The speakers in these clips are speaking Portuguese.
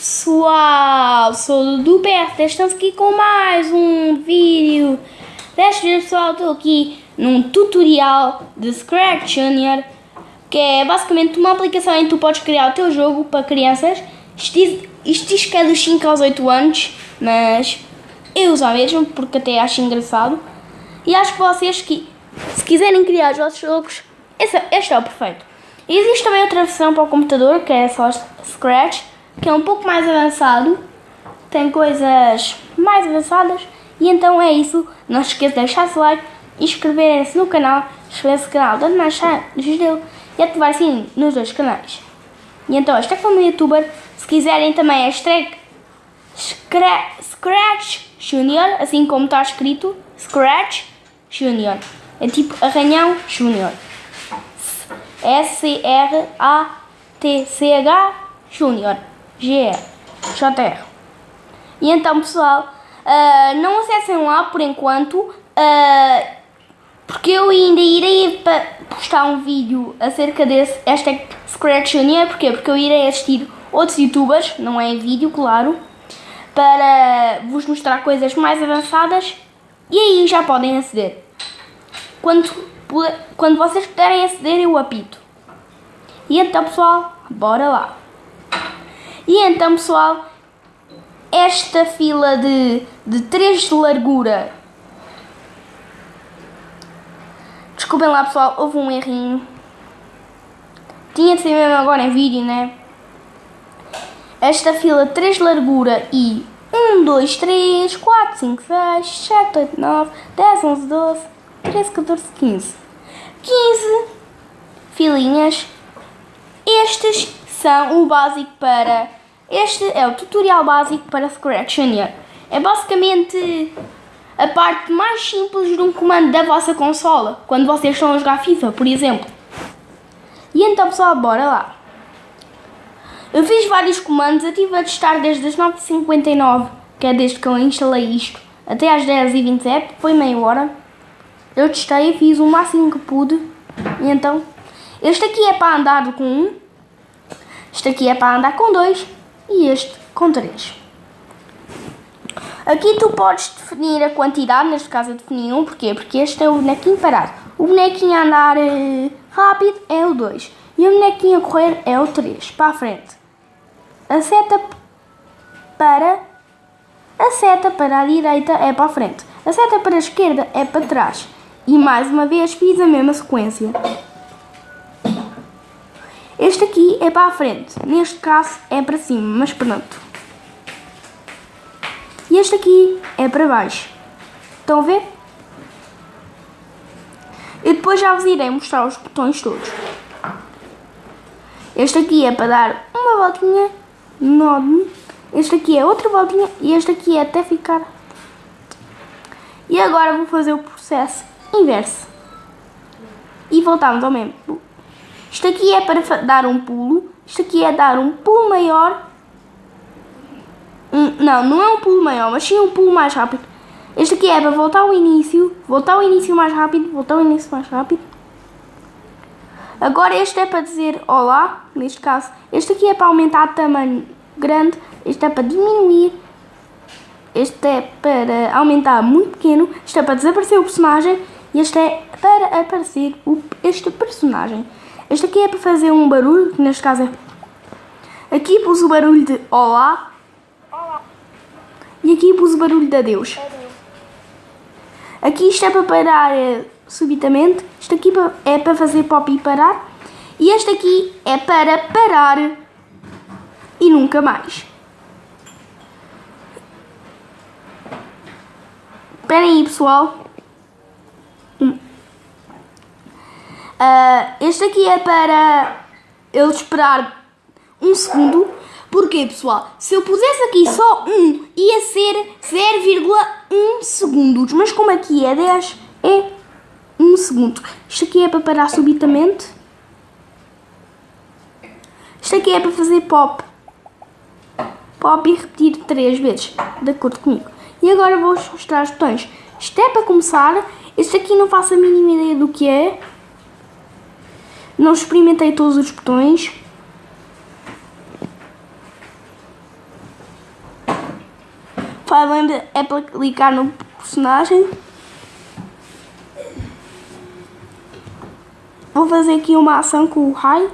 pessoal, sou o do BRT, estamos aqui com mais um vídeo. Desta vez pessoal, estou aqui num tutorial de Scratch Junior, que é basicamente uma aplicação em que tu podes criar o teu jogo para crianças. Isto diz, isto diz que é dos 5 aos 8 anos, mas eu uso mesmo, porque até acho engraçado. E acho que vocês, que, se quiserem criar os vossos jogos, este, este é o perfeito. Existe também outra versão para o computador, que é só Scratch, que é um pouco mais avançado, tem coisas mais avançadas, e então é isso. Não se esqueça de deixar seu like, inscreverem-se no canal, inscrever-se no canal da Mancha dele e ativar sim nos dois canais. E então, esta é como youtuber, se quiserem também hashtag Scratch Junior, assim como está escrito, Scratch Junior. É tipo Arranhão Junior. S-C-R-A-T-C-H Junior. G-R. J-R. E então, pessoal, uh, não acessem lá por enquanto, uh, porque eu ainda irei postar um vídeo acerca desse hashtag Scratch Junior. Porquê? Porque eu irei assistir outros youtubers, não é em vídeo, claro, para vos mostrar coisas mais avançadas e aí já podem aceder. Quando, quando vocês puderem aceder, eu apito. E então, pessoal, bora lá. E então, pessoal, esta fila de, de 3 de largura. Desculpem lá, pessoal, houve um errinho. Tinha de ser mesmo agora em vídeo, né? Esta fila 3 de largura e 1, 2, 3, 4, 5, 6, 7, 8, 9, 10, 11, 12, 13, 14, 15. 15 filinhas. Estes são o básico para este é o tutorial básico para Scratch Junior. É basicamente a parte mais simples de um comando da vossa consola, quando vocês estão a jogar FIFA, por exemplo. E então pessoal, bora lá. Eu fiz vários comandos, eu estive a testar desde as 9h59, que é desde que eu instalei isto, até às 10h27, foi meia hora. Eu testei, fiz o máximo que pude, e então... Este aqui é para andar com um, este aqui é para andar com dois, e este com 3. Aqui tu podes definir a quantidade, neste caso eu defini 1, porquê? Porque este é o bonequinho parado. O bonequinho a andar uh, rápido é o 2 e o bonequinho a correr é o 3, para a frente. A seta para a seta para a direita é para a frente. A seta para a esquerda é para trás. E mais uma vez fiz a mesma sequência. É para a frente, neste caso é para cima, mas pronto. E este aqui é para baixo. Estão a ver? E depois já vos irei mostrar os botões todos. Este aqui é para dar uma voltinha enorme. Este aqui é outra voltinha e este aqui é até ficar. E agora vou fazer o processo inverso. E voltamos ao mesmo. Isto aqui é para dar um pulo. Isto aqui é dar um pulo maior. Um, não, não é um pulo maior, mas sim um pulo mais rápido. Este aqui é para voltar ao início. Voltar ao início mais rápido. Voltar ao início mais rápido. Agora este é para dizer olá, neste caso. Este aqui é para aumentar o tamanho grande. Este é para diminuir. Este é para aumentar muito pequeno. Este é para desaparecer o personagem. E este é para aparecer o, este personagem. Este aqui é para fazer um barulho, que neste caso é... Aqui pus o barulho de olá. Olá. E aqui pus o barulho de adeus. adeus. Aqui isto é para parar é, subitamente. Isto aqui é para fazer pop e parar. E este aqui é para parar e nunca mais. Esperem aí, pessoal. Uh, este aqui é para ele esperar um segundo. Porquê, pessoal? Se eu pusesse aqui só um, ia ser 0,1 segundos. Mas como aqui é 10, é 1 segundo. Isto aqui é para parar subitamente. Isto aqui é para fazer pop. Pop e repetir 3 vezes, de acordo comigo. E agora vou-vos mostrar os botões. Isto é para começar. Este aqui não faço a mínima ideia do que é. Não experimentei todos os botões. Falando é para clicar no personagem. Vou fazer aqui uma ação com o raio.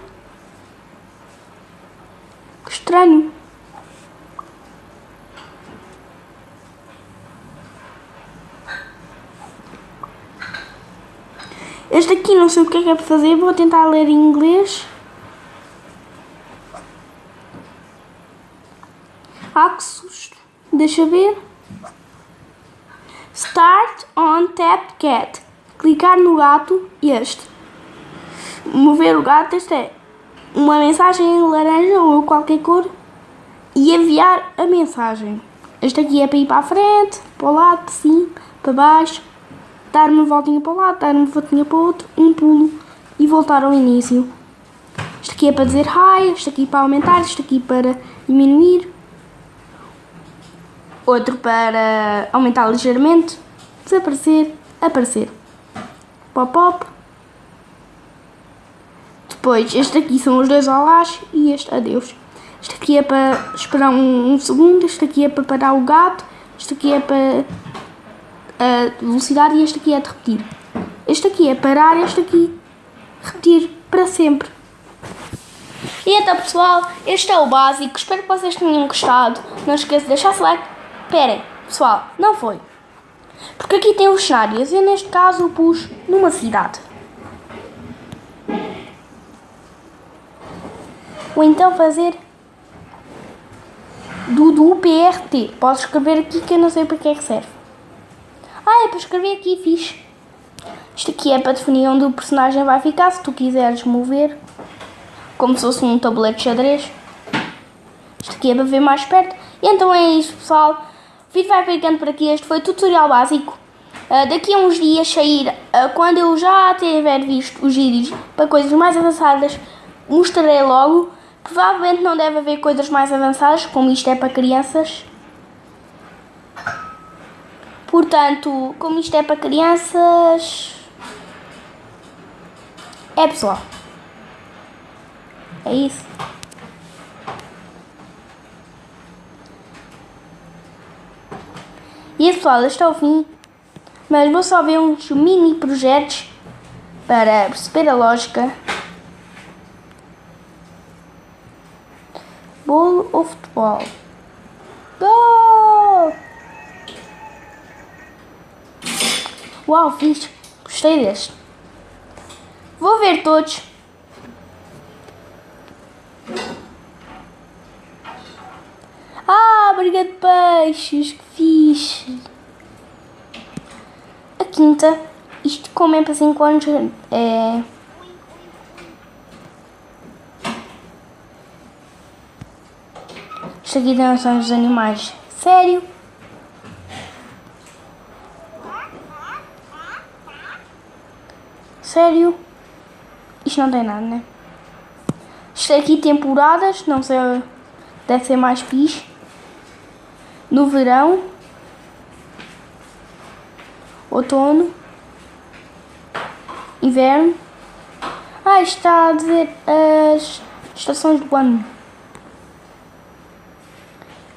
Sei o que é que é para fazer, vou tentar ler em inglês. Ah, que susto. Deixa ver. Start on tap cat. Clicar no gato, este. Mover o gato, este é uma mensagem em laranja ou qualquer cor e enviar a mensagem. Este aqui é para ir para a frente, para o lado, sim, para baixo, dar uma voltinha para lado, dar uma voltinha para outro, um pulo e voltar ao início. Este aqui é para dizer hi, este aqui para aumentar, este aqui para diminuir, outro para aumentar ligeiramente, desaparecer, aparecer, pop-pop. Depois, este aqui são os dois olás e este adeus. Este aqui é para esperar um, um segundo, este aqui é para parar o gato, este aqui é para a velocidade e este aqui é de repetir. Este aqui é parar, este aqui repetir para sempre. E então pessoal, este é o básico, espero que vocês tenham gostado. Não esqueça de deixar like. Esperem, pessoal, não foi. Porque aqui tem os cenários, eu neste caso pus numa cidade. Ou então fazer do, do PRT. Posso escrever aqui que eu não sei para que é que serve. É para escrever aqui, fixe. Isto aqui é para definir onde o personagem vai ficar, se tu quiseres mover. Como se fosse um tabuleiro de xadrez. Isto aqui é para ver mais perto. E então é isso, pessoal. O vídeo vai ficando por aqui. Este foi o tutorial básico. Uh, daqui a uns dias sair, uh, quando eu já tiver visto os vídeos para coisas mais avançadas, mostrarei logo. Provavelmente não deve haver coisas mais avançadas, como isto é para crianças. Portanto, como isto é para crianças. É pessoal. É isso. E pessoal, este é o fim. Mas vou só ver uns mini projetos para perceber a lógica. Bolo ou futebol? Uau, fiz. Gostei deste. Vou ver todos. Ah, briga de peixes. Que fixe. A quinta. Isto como é para 5 anos é... Isto aqui são os animais. Sério? Sério? Isto não tem nada, né? Isto aqui temporadas, não sei, deve ser mais fixe. No verão. Outono. Inverno. Ah, está a dizer as estações do ano.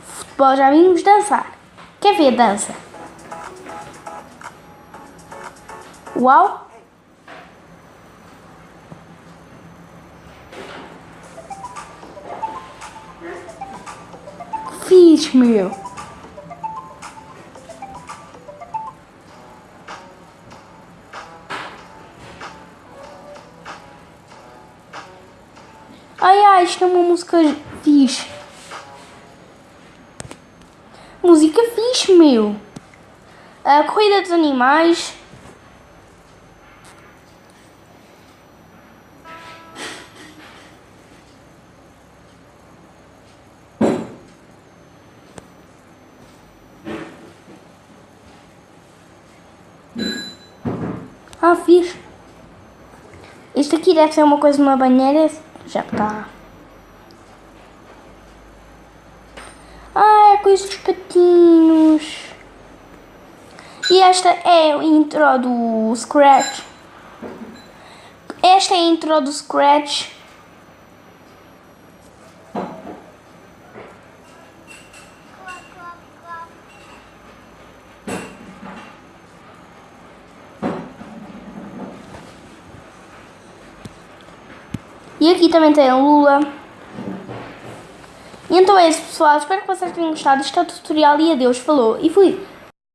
Futebol, já vimos dançar. Quer ver dança? Uau! Fiz, meu. Ai, ai, é uma música fixe. Música fixe, meu. A corrida dos animais. Ah, fiz. Isto aqui deve ser uma coisa de uma banheira. Já está. Ah, é coisa dos patinhos. E esta é a intro do Scratch. Esta é a intro do Scratch. E aqui também tem Lula. E então é isso pessoal, espero que vocês tenham gostado. Isto é o tutorial e adeus, falou. E fui!